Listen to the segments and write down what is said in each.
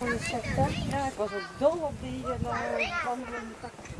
Ja, ik was ook dol op die uh, wandelende takken.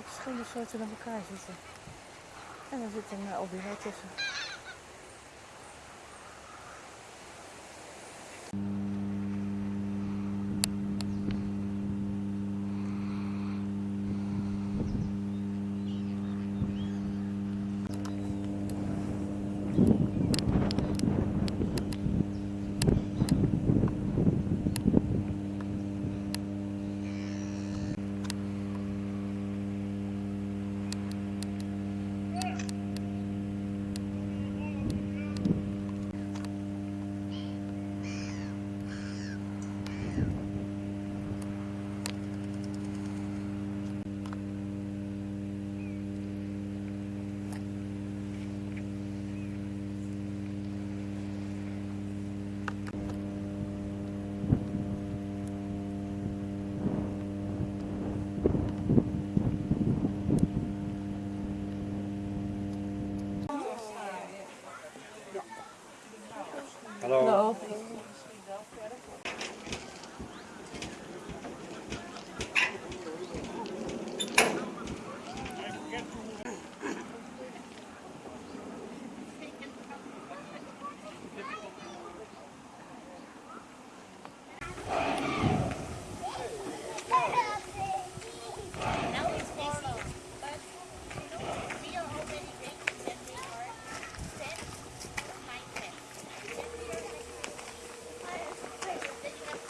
Wat verschillende soorten aan elkaar zitten. En er zit een albino tussen.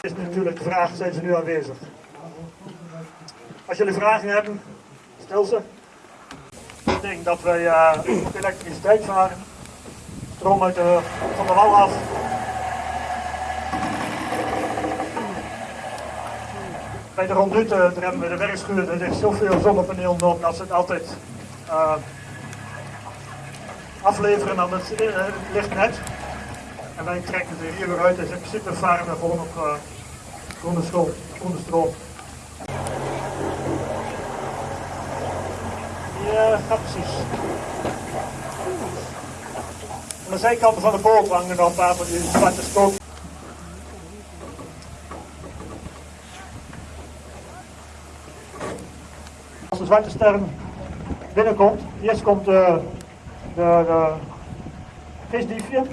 Is natuurlijk de vraag, zijn ze nu aanwezig? Als jullie vragen hebben, stel ze. Ik denk dat wij eh, elektriciteit varen. Stroom uit de, van de wal af. Bij de rondute, daar hebben we de werkschuur, er ligt zoveel zonnepanelen op dat ze het altijd eh, afleveren aan het, eh, het lichtnet. En wij trekken er hier weer uit, dus in principe varen we gewoon op uh, groene stroom. Stroom. Ja, gaat precies. Aan de zijkanten van de boot hangen nog een paar van die zwarte stoot. Als de zwarte ster binnenkomt, eerst komt de, de visdiefje.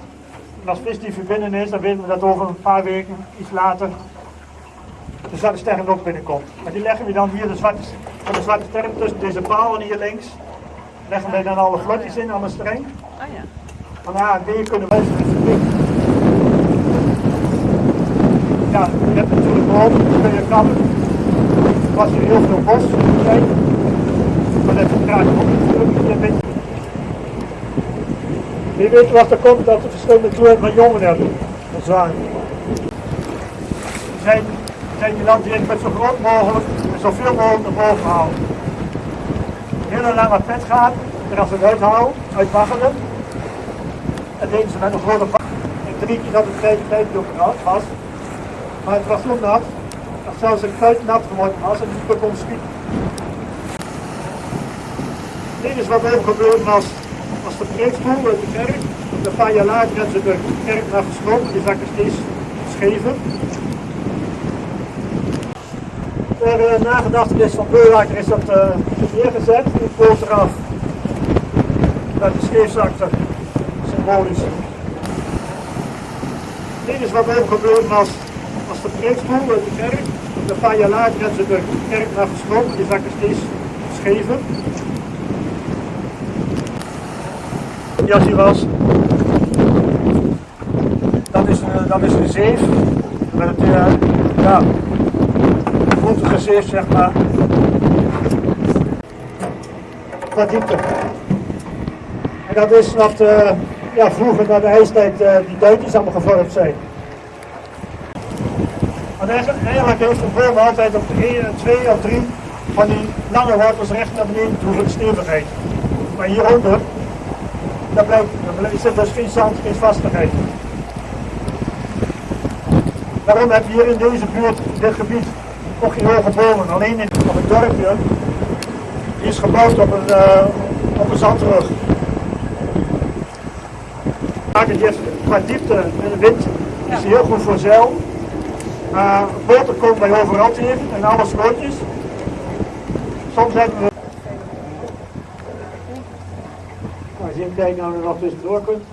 En als visdiefje binnen is, dan weten we dat over een paar weken, iets later, de zwarte sterren ook binnenkomt. Maar die leggen we dan hier de zwarte, van de zwarte sterren tussen deze palen hier links. Leggen we dan alle vlotjes in aan de streng. Oh ja. Van A en B kunnen even Ja, je hebt natuurlijk boven, dan kun je krabben. Was hier heel veel bos. Maar dat vertraagt ook natuurlijk een beetje. Wie weet wat er komt dat we verschillende kleuren van jongen hebben. Dat zijn, we zijn die landdieren met zo groot mogelijk en zoveel mogelijk naar boven houden. Hele lange pet gaat, er als we het uithouden, uitwaggelen. En deden ze met een grote bak. Ik drie keer dat het kleine op nat was. Maar het was zo nat, dat zelfs een kuit nat geworden was en niet kon schieten. Dit is wat er gebeurd was preekstoel uit de kerk. Een paar jaar later hebben ze de kerk naar gesloten, die zakken steeds schever. Ter uh, nagedachtenis van Beulaker is dat uh, neergezet, in het eraf. Met de scheefzakte, symbolisch. Dit is wat er gebeurd was als de preekstoel uit de kerk. Een paar jaar later hebben ze de kerk naar gesloten, die zakken steeds schever. Jas hier was. Dat is, een, dat is een zeef. Met het, uh, ja, zeef zeg maar. Qua diepte. En dat is wat uh, ja, vroeger na de ijstijd uh, die duintjes allemaal gevormd zijn. Want eigenlijk heeft de boom altijd op 1, 2 of 3 van die lange wortels recht naar beneden toe voor de stevigheid. Maar hieronder daar blijft, zit dus geen zand, geen vastigheid. Daarom heb je hier in deze buurt, in dit gebied, nog geen hoge bomen. Alleen in, op het dorpje, die is gebouwd op een, uh, op een zandrug. Het heeft qua diepte en de wind is heel goed voor zeil. Uh, boten komen bij overal tegen en alle slootjes. Soms hebben we Als je even kijkt nou er nog tussendoor kunt.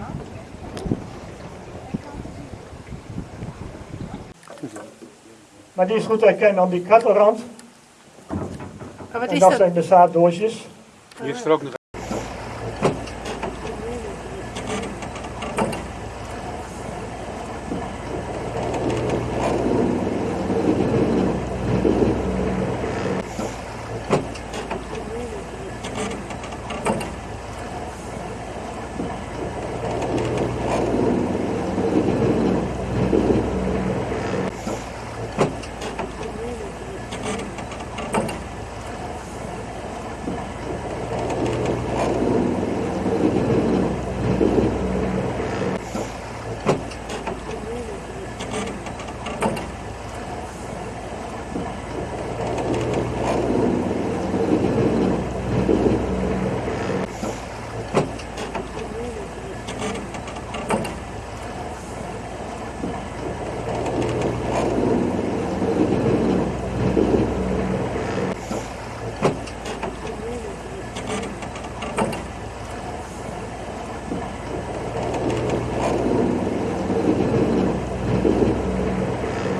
Maar die is goed herkennen aan die kattenrand. Maar wat En is dat dat? zijn de zaaddoosjes. Hier is er ook nog